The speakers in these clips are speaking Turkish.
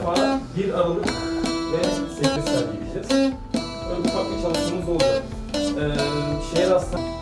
defa 1 Aralık ve 8 Sen gideceğiz. Böyle ufak bir çalışmamız oldu. Ee, şehir hastanesi...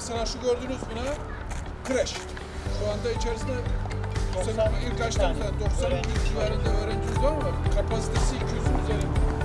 Mesela şu gördüğünüz bina kreş. Şu anda içerisinde 90, ilk açtığımızda 90 civarında öğrencimiz var ama kapasitesi 200'ün üzerinde.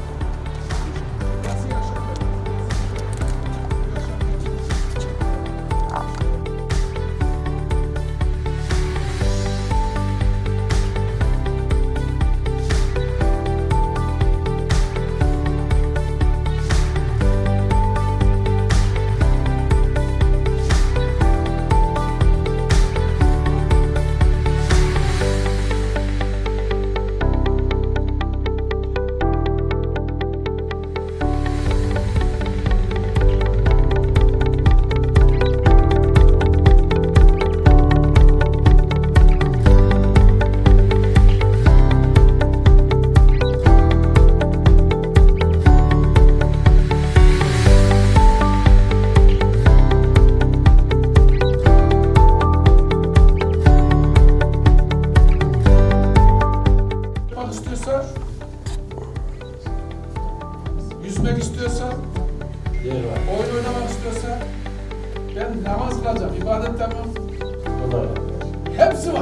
لازم إبادة تمام؟ حبسوا